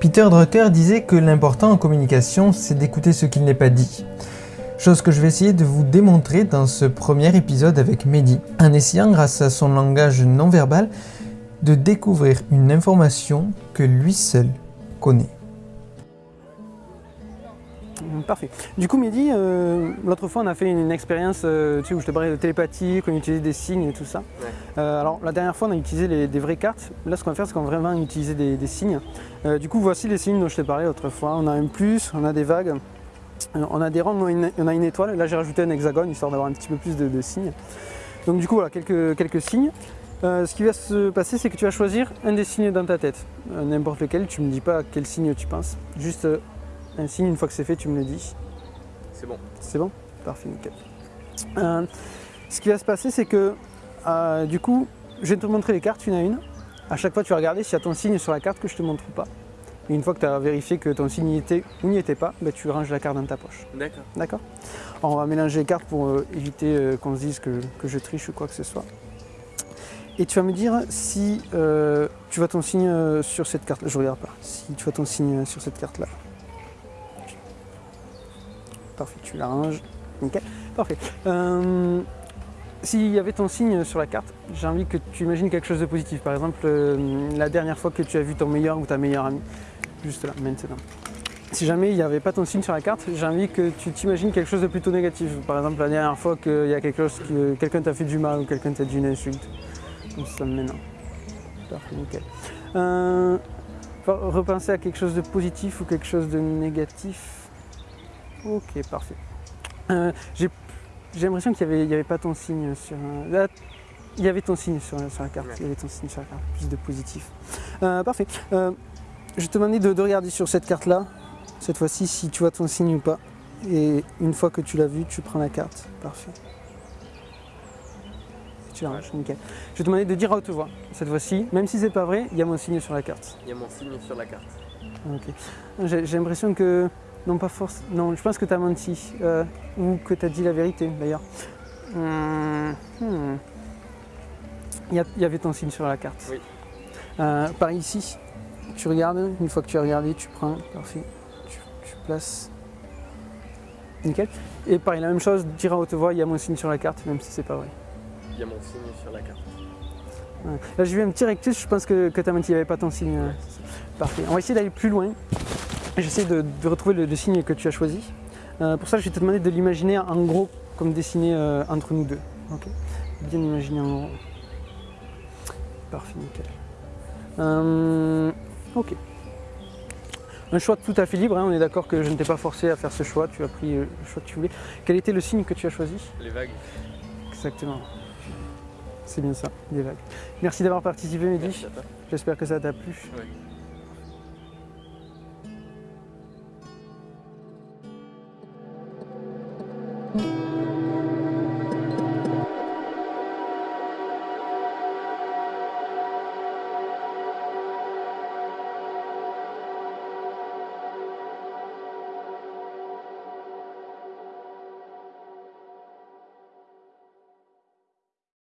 Peter Drucker disait que l'important en communication, c'est d'écouter ce qu'il n'est pas dit. Chose que je vais essayer de vous démontrer dans ce premier épisode avec Mehdi, en essayant grâce à son langage non verbal de découvrir une information que lui seul connaît. Parfait. Du coup, Mehdi, euh, l'autre fois, on a fait une, expérience euh, tu sais, où je te parlais de télépathie, qu'on utilisait des signes et tout ça. Ouais. Euh, alors, la dernière fois, on a utilisé les- des vraies cartes. Là, ce qu'on va faire, c'est qu'on va vraiment utiliser des, des signes. Euh, du coup, voici les signes dont je t'ai parlé l'autre fois. On a un plus, on a des vagues, on a des ronds, on a une, on a une étoile. Là, j'ai rajouté un hexagone, histoire d'avoir un petit peu plus de, de signes. Donc, du coup, voilà, quelques, quelques signes. Euh, ce qui va se passer, c'est que tu vas choisir un des signes dans ta tête. Euh, N'importe lequel, tu me dis pas à quel signe tu penses. Juste euh, un signe, une fois que c'est fait, tu me le dis. C'est bon. C'est bon? Parfait, nickel. Euh, ce qui va se passer, c'est que euh, du coup, je vais te montrer les cartes une à une. À chaque fois, tu vas regarder s'il y a ton signe sur la carte que je te montre ou pas. Et une fois que tu as vérifié que ton signe y était ou n'y était pas, ben, tu ranges la carte dans ta poche. D'accord. D'accord? On va mélanger les cartes pour euh, éviter qu'on se dise que, que je triche ou quoi que ce soit. Et tu vas me dire si tu vois ton signe sur cette carte. Je regarde pas. Si tu vois ton signe sur cette carte là. Parfait, tu l'arranges. Nickel. Parfait. Euh, S'il y avait ton signe sur la carte, j'ai envie que tu imagines quelque chose de positif. Par exemple, euh, la dernière fois que tu as vu ton meilleur ou ta meilleure amie. Juste là, maintenant. Si jamais il n'y avait pas ton signe sur la carte, j'ai envie que tu t'imagines quelque chose de plutôt négatif. Par exemple, la dernière fois qu'il y a quelque chose que quelqu'un t'a fait du mal ou quelqu'un t'a dit une insulte. Comme ça maintenant. Parfait, nickel. Euh, repenser à quelque chose de positif ou quelque chose de négatif. Ok, parfait. Euh, j'ai l'impression qu'il n'y avait, il y avait pas ton signe sur. là, il y avait ton signe sur, sur la carte. Ouais. Il y avait ton signe sur la carte. Plus de positif. Euh, parfait. Euh, je vais te demander de, de regarder sur cette carte-là, cette fois-ci, si tu vois ton signe ou pas. Et une fois que tu l'as vu, tu prends la carte. Parfait. Tu la ranges, nickel. Je vais te demander de dire à haute voix, cette fois-ci, même si c'est pas vrai, il y a mon signe sur la carte. Il y a mon signe sur la carte. Ok. J'ai l'impression que. Non, pas force. Non, je pense que tu as menti. euh, ou que tu as dit la vérité, d'ailleurs. Hum, hmm. Il y, avait ton signe sur la carte. Oui. Euh, par ici, tu regardes. Une fois que tu as regardé, tu prends. Parfait. Tu, tu places. Nickel. Et pareil, la même chose, dire à haute voix, il y a mon signe sur la carte, même si c'est pas vrai. Il y a mon signe sur la carte. Ouais. Là, j'ai vu un petit rectus, je pense que, que tu as menti, il n'y avait pas ton signe. euh, Parfait. On va essayer d'aller plus loin. J'essaie de, de retrouver le, le signe que tu as choisi. Euh, pour ça, je vais te demander de l'imaginer en gros, comme dessiné euh, entre nous deux. Ok Bien imaginer en gros. Parfait, nickel. Euh, ok. Un choix tout à fait libre, hein, on est d'accord que je ne t'ai pas forcé à faire ce choix, tu as pris le choix que tu voulais. Quel était le signe que tu as choisi? Les vagues. Exactement. C'est bien ça, des vagues. Merci d'avoir participé, Mehdi. J'espère que ça t'a plu.